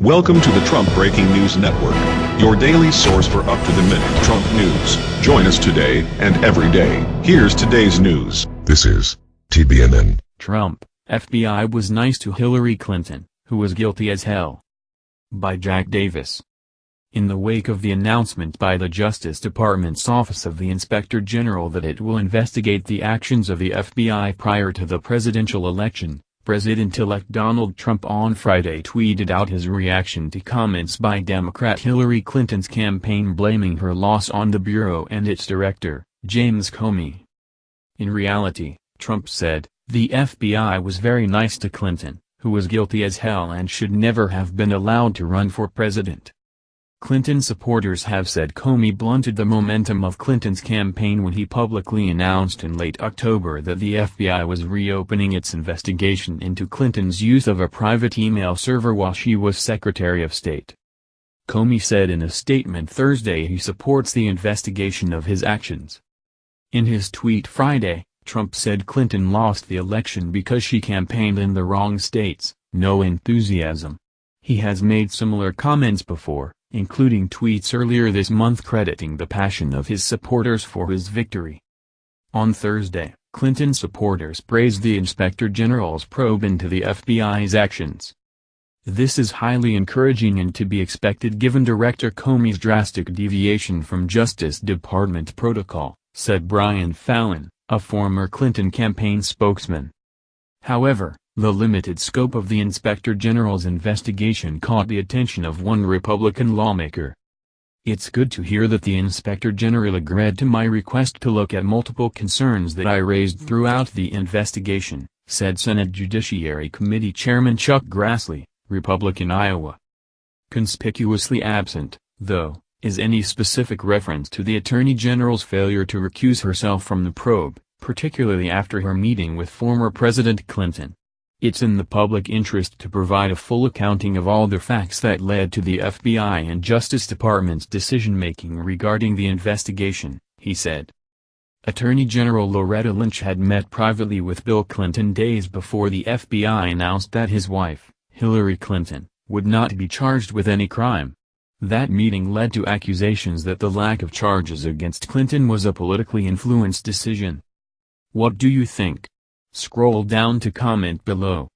Welcome to the Trump Breaking News Network, your daily source for up-to-the-minute Trump news. Join us today and every day. Here's today's news. This is TBNN. Trump, FBI was nice to Hillary Clinton, who was guilty as hell. By Jack Davis. In the wake of the announcement by the Justice Department's Office of the Inspector General that it will investigate the actions of the FBI prior to the presidential election, President-elect Donald Trump on Friday tweeted out his reaction to comments by Democrat Hillary Clinton's campaign blaming her loss on the Bureau and its director, James Comey. In reality, Trump said, the FBI was very nice to Clinton, who was guilty as hell and should never have been allowed to run for president. Clinton supporters have said Comey blunted the momentum of Clinton's campaign when he publicly announced in late October that the FBI was reopening its investigation into Clinton's use of a private email server while she was Secretary of State. Comey said in a statement Thursday he supports the investigation of his actions. In his tweet Friday, Trump said Clinton lost the election because she campaigned in the wrong states, no enthusiasm. He has made similar comments before including tweets earlier this month crediting the passion of his supporters for his victory. On Thursday, Clinton supporters praised the Inspector General's probe into the FBI's actions. This is highly encouraging and to be expected given Director Comey's drastic deviation from Justice Department protocol, said Brian Fallon, a former Clinton campaign spokesman. However, the limited scope of the Inspector General's investigation caught the attention of one Republican lawmaker. It's good to hear that the Inspector General agreed to my request to look at multiple concerns that I raised throughout the investigation, said Senate Judiciary Committee Chairman Chuck Grassley, Republican Iowa. Conspicuously absent, though, is any specific reference to the Attorney General's failure to recuse herself from the probe, particularly after her meeting with former President Clinton. It's in the public interest to provide a full accounting of all the facts that led to the FBI and Justice Department's decision-making regarding the investigation, he said. Attorney General Loretta Lynch had met privately with Bill Clinton days before the FBI announced that his wife, Hillary Clinton, would not be charged with any crime. That meeting led to accusations that the lack of charges against Clinton was a politically influenced decision. What do you think? Scroll down to comment below.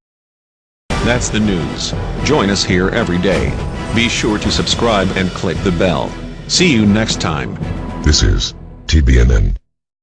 That's the news. Join us here every day. Be sure to subscribe and click the bell. See you next time. This is TBNN.